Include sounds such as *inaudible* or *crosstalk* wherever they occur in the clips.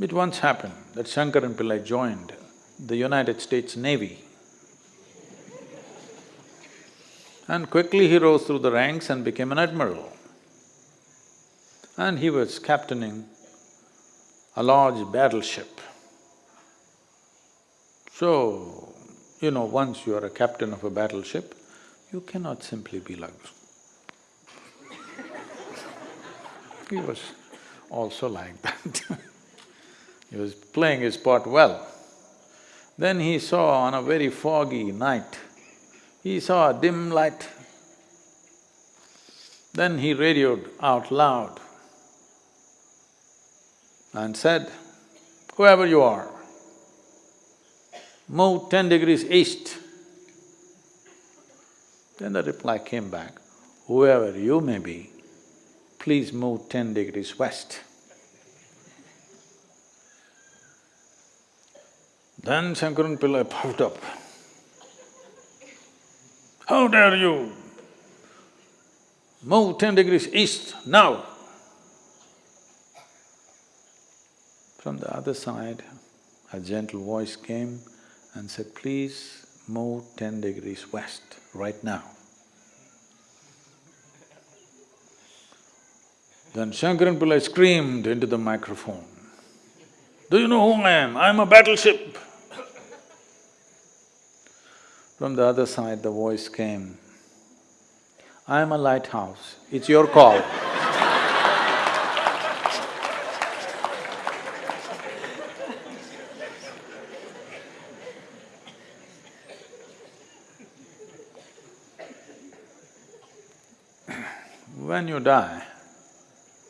It once happened that Shankaran Pillai joined the United States Navy. And quickly he rose through the ranks and became an admiral. And he was captaining a large battleship. So, you know, once you are a captain of a battleship, you cannot simply be like *laughs* He was also like that *laughs* He was playing his part well. Then he saw on a very foggy night, he saw a dim light. Then he radioed out loud and said, whoever you are, move ten degrees east. Then the reply came back, whoever you may be, please move ten degrees west. Then Shankaran Pillai puffed up. How dare you move ten degrees east now? From the other side, a gentle voice came and said, please move ten degrees west right now. Then Shankaran Pillai screamed into the microphone, do you know who I am? I'm a battleship. From the other side, the voice came, I am a lighthouse, it's your call. when you die,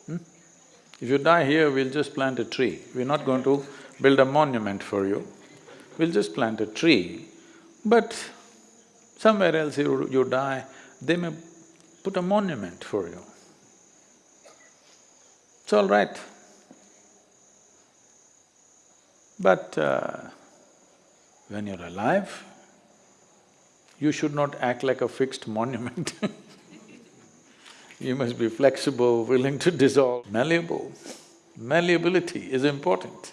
hmm? if you die here, we'll just plant a tree. We're not going to build a monument for you. We'll just plant a tree, but Somewhere else you, you die, they may put a monument for you. It's all right. But uh, when you're alive, you should not act like a fixed monument *laughs* You must be flexible, willing to dissolve, malleable. Malleability is important.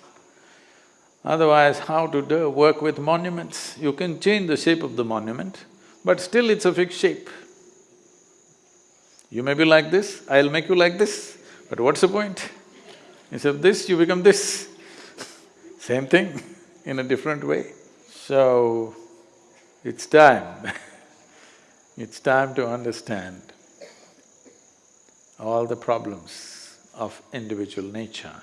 Otherwise, how to do work with monuments? You can change the shape of the monument, but still it's a fixed shape. You may be like this, I'll make you like this, but what's the point? Instead of this, you become this. *laughs* Same thing, *laughs* in a different way. So, it's time *laughs* it's time to understand all the problems of individual nature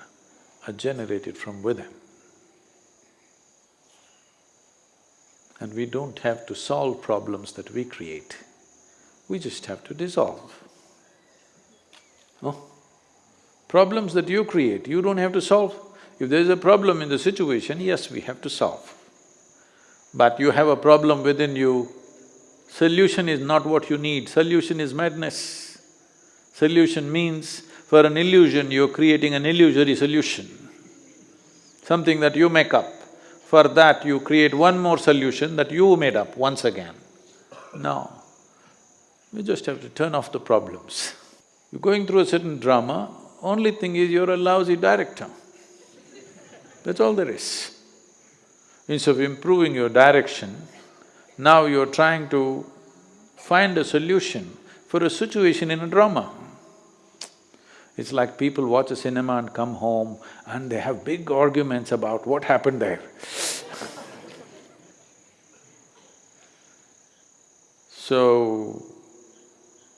are generated from within. And we don't have to solve problems that we create, we just have to dissolve. Oh, problems that you create, you don't have to solve. If there is a problem in the situation, yes, we have to solve. But you have a problem within you, solution is not what you need, solution is madness. Solution means, for an illusion, you're creating an illusory solution, something that you make up. For that, you create one more solution that you made up once again. No, you just have to turn off the problems. You're going through a certain drama, only thing is you're a lousy director. That's all there is. Instead of improving your direction, now you're trying to find a solution for a situation in a drama. It's like people watch a cinema and come home and they have big arguments about what happened there. So,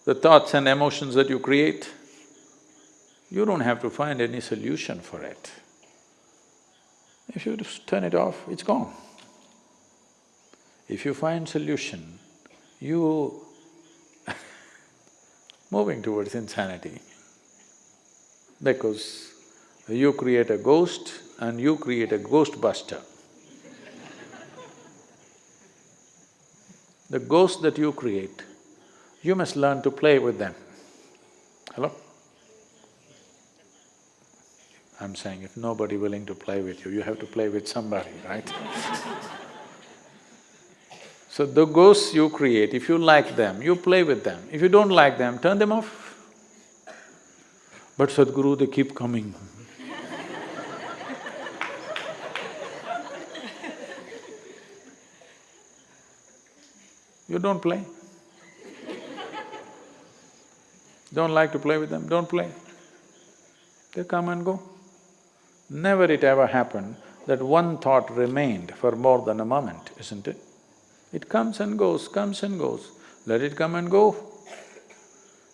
the thoughts and emotions that you create, you don't have to find any solution for it. If you just turn it off, it's gone. If you find solution, you *laughs* moving towards insanity because you create a ghost and you create a ghost buster. The ghosts that you create, you must learn to play with them. Hello? I'm saying if nobody willing to play with you, you have to play with somebody, right? *laughs* so the ghosts you create, if you like them, you play with them. If you don't like them, turn them off. But Sadhguru, they keep coming. You don't play. don't like to play with them, don't play. They come and go. Never it ever happened that one thought remained for more than a moment, isn't it? It comes and goes, comes and goes, let it come and go.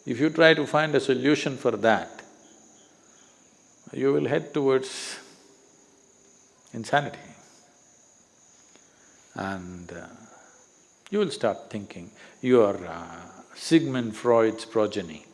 If you try to find a solution for that, you will head towards insanity. And uh, you will start thinking, you are uh, Sigmund Freud's progeny.